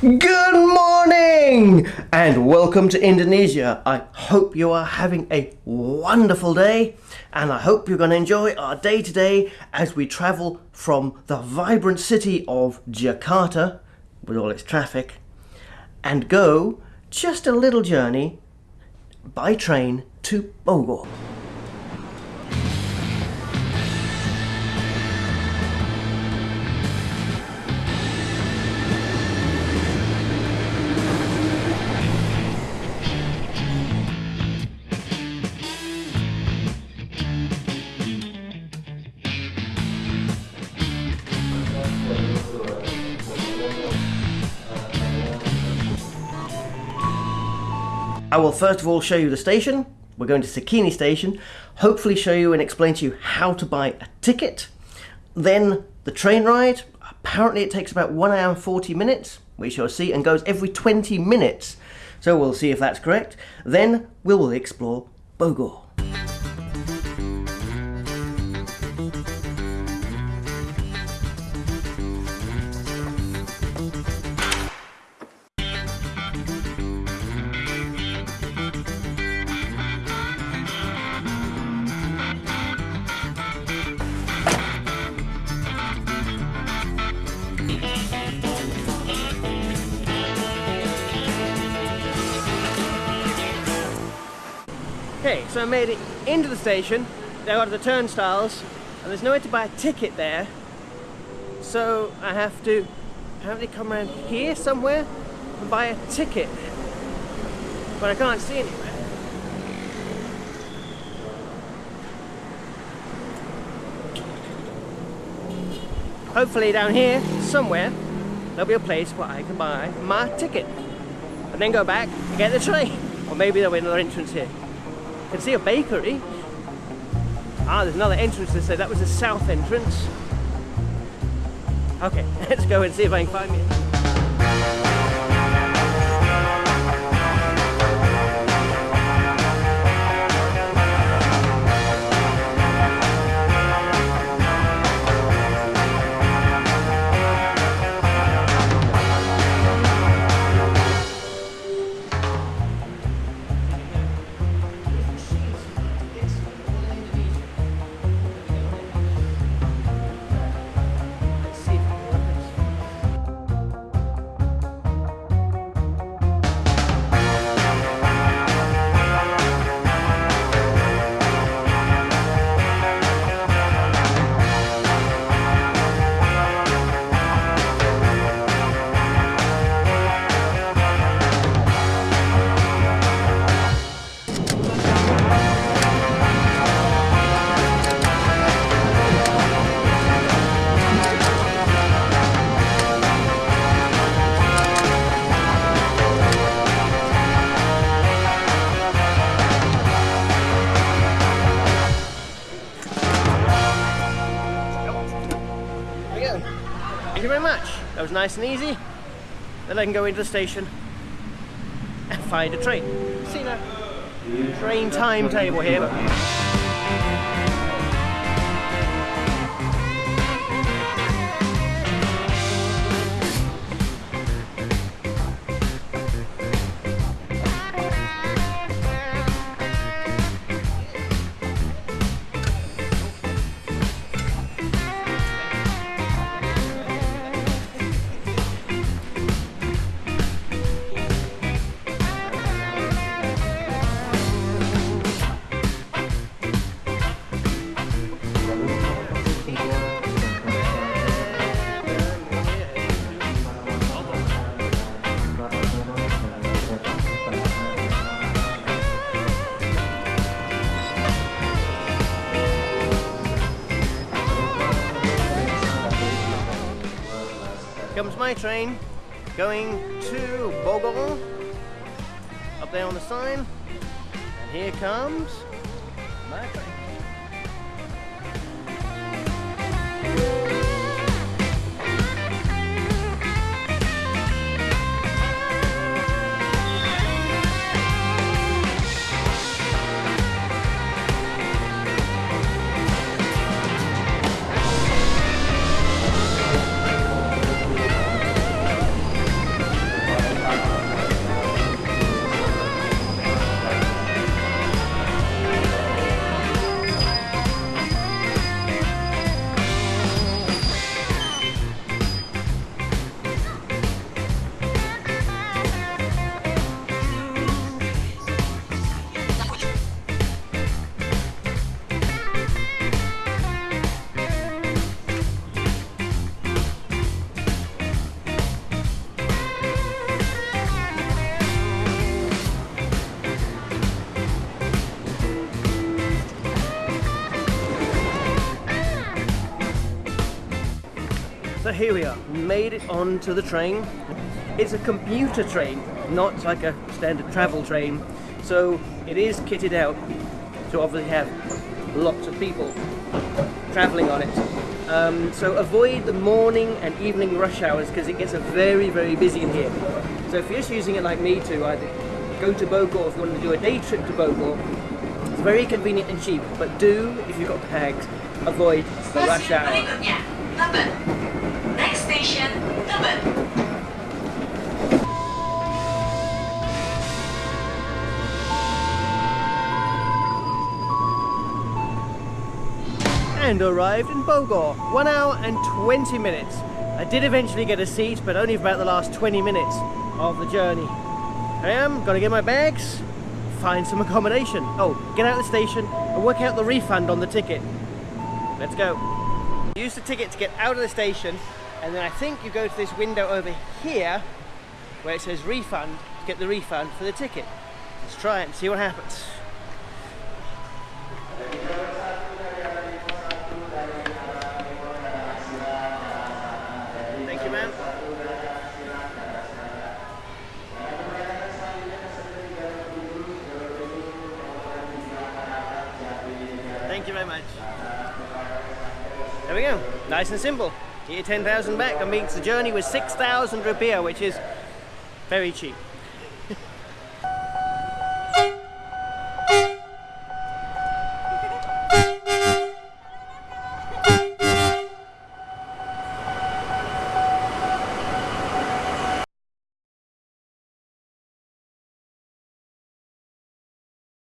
Good morning and welcome to Indonesia. I hope you are having a wonderful day and I hope you're going to enjoy our day today as we travel from the vibrant city of Jakarta with all its traffic and go just a little journey by train to Bogor. I will first of all show you the station. We're going to Cikini station, hopefully show you and explain to you how to buy a ticket. Then the train ride, apparently it takes about 1 hour and 40 minutes, we shall see, and goes every 20 minutes. So we'll see if that's correct. Then we will explore Bogor. Okay, so I made it into the station. They got the turnstiles, and there's no way to buy a ticket there. So I have to apparently come around here somewhere and buy a ticket. But I can't see anywhere. Hopefully down here, somewhere, there'll be a place where I can buy my ticket. And then go back and get the train. Or maybe there'll be another entrance here. I can see a bakery. Ah, there's another entrance to say that was the south entrance. Okay, let's go and see if I can find me. That was nice and easy. Then I can go into the station and find a train. See now. Train timetable here. My train going to Bogor. Up there on the sign. And here comes my train. Here we are, made it onto the train. It's a commuter train, not like a standard travel train. So it is kitted out to obviously have lots of people traveling on it. Um, so avoid the morning and evening rush hours because it gets a very, very busy in here. So if you're just using it like me to either go to Bogor if you want to do a day trip to Bogor, it's very convenient and cheap. But do, if you've got bags, avoid the rush hour. Station, and arrived in Bogor. One hour and 20 minutes. I did eventually get a seat, but only for about the last 20 minutes of the journey. I am gonna get my bags, find some accommodation. Oh, get out of the station and work out the refund on the ticket. Let's go. Use the ticket to get out of the station, and then I think you go to this window over here where it says refund to get the refund for the ticket. Let's try it and see what happens. Thank you, ma'am. Thank you very much. There we go. Nice and simple. Get your 10,000 back. That means the journey was 6,000 rupiah, which is very cheap.